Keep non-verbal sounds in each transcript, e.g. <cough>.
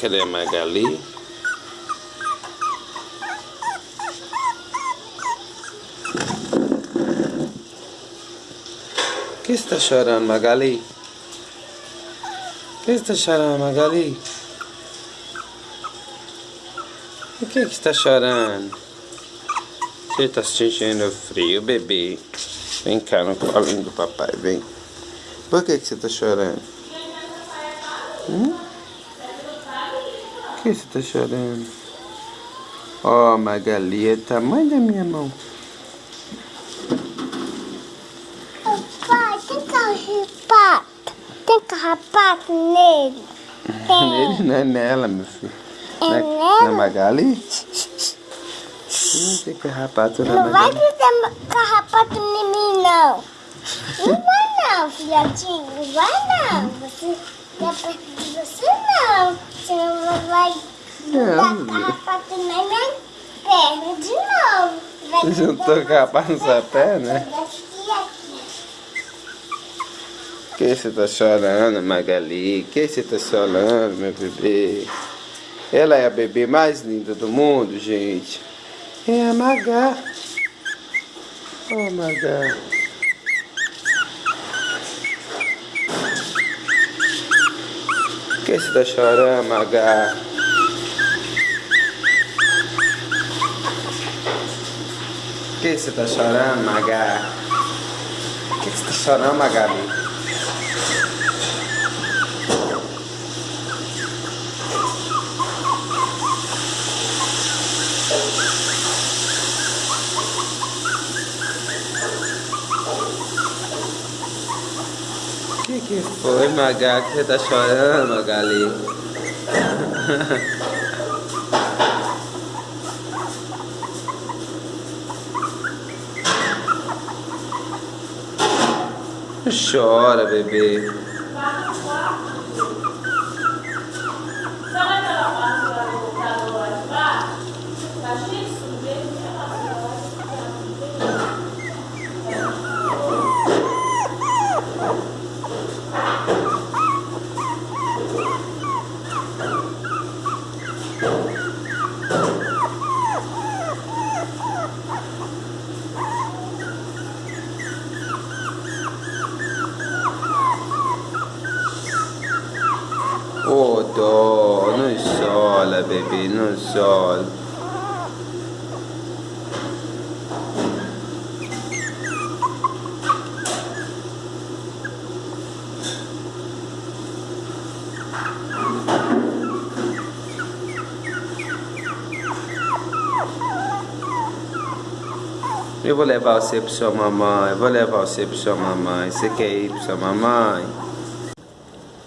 Cadê a Magali? Que está chorando, Magali? Que está chorando, Magali? O que, que está chorando? Você está sentindo frio, bebê? Vem cá no colinho do papai, vem. Por que, que você está chorando? Hum? Por que você está chorando? Ó, oh, Magali, é o tamanho da minha mão. Papai, tem carrapato. Tem carrapato nele. <laughs> nele não é nela, meu filho. É na, nela? Na Magali? Não tem carrapato na Não vai Magali. ter carrapato em mim, não. Não vai não, filhotinho. Não vai não. Você perto de você não. Senão vai Não. dar carrapato na minha perna de novo. Vai Juntou carrapato na sua perna? Por que você tá chorando, Magali? Que você tá chorando, meu bebê? Ela é a bebê mais linda do mundo, gente. É a Magá. Oh, Magá. Que você tá chorando, Magá? Por que você tá chorando, Magá? Que você tá chorando? O que foi, Maga? Que você tá chorando, Magali? Chora, bebê. Chora, bebê, não chora. Eu vou levar você pra sua mamãe, eu vou levar você pra sua mamãe. Você quer ir pra sua mamãe?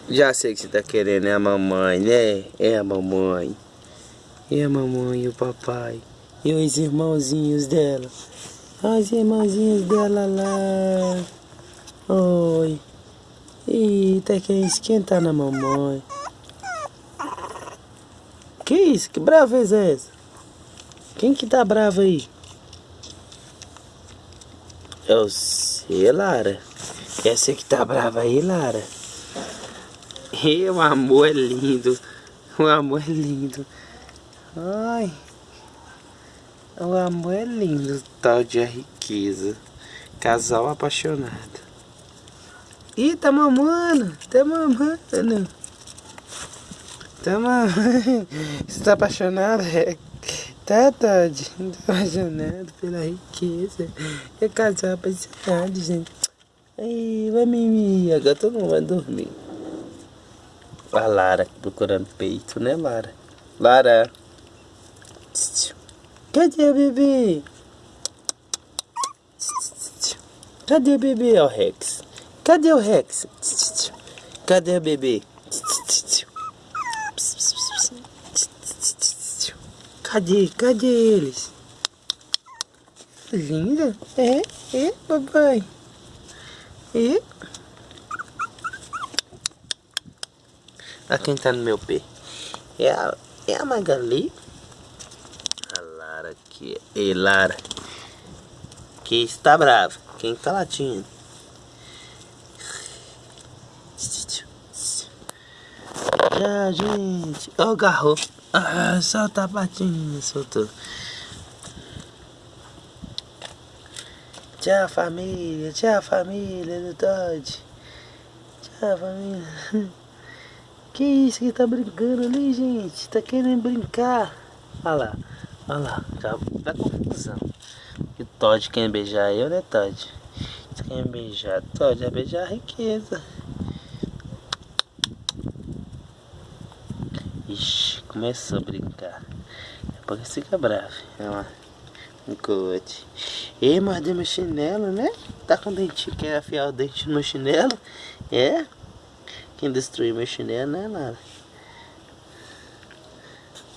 Já sei que você tá querendo, é a mamãe, né? É a mamãe. É a mamãe e o papai. E os irmãozinhos dela. Os irmãozinhos dela lá. Oi. Eita, quem esquentar na mamãe. Que isso? Que braveza é essa? Quem que tá bravo aí? Eu sei, Lara. Essa que tá brava aí, Lara. E o amor é lindo. O amor é lindo. Ai. O amor é lindo, tal de a riqueza. Casal apaixonado. Ih, tá mamando. Tá mamando. Tá mamando. Você tá apaixonado? É. Tá, Todd? Tô apaixonado pela riqueza. É casal apaixonado, gente. Ai, vai mimir. Agora todo mundo vai dormir. A Lara procurando peito, né, Lara? Lara. Cadê o bebê? Cadê o bebê, ó, Rex? Cadê o Rex? Cadê o bebê? Cadê? Cadê eles? Linda? É? É, papai? É? Olha quem tá no meu pé. É a, é a Magali. A Lara aqui. Ei, Lara. Que está brava. Quem tá latindo? Tchau, gente. Ó, oh, garro. Ah, solta a patinha, soltou. Tchau, família. Tchau, família do Todd. Tchau, família. <laughs> Que isso que tá brincando ali, gente? Tá querendo brincar. Olha lá. Olha lá. Já dá confusão. E o Todd quer beijar eu, né, Todd? Você quer beijar? Todd vai beijar a riqueza. Ixi, começou a brincar. Daqui a fica bravo. Olha lá. Um cote. Ei, mordeu meu chinelo, né? Tá com dentinho, quer afiar o dente no chinelo? É? Quem destruiu meu chinelo, né, Nara?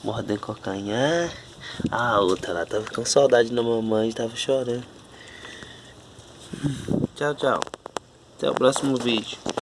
Mordendo calcanhar. A outra lá tava com saudade da mamãe tava chorando. Tchau, tchau. Até o próximo vídeo.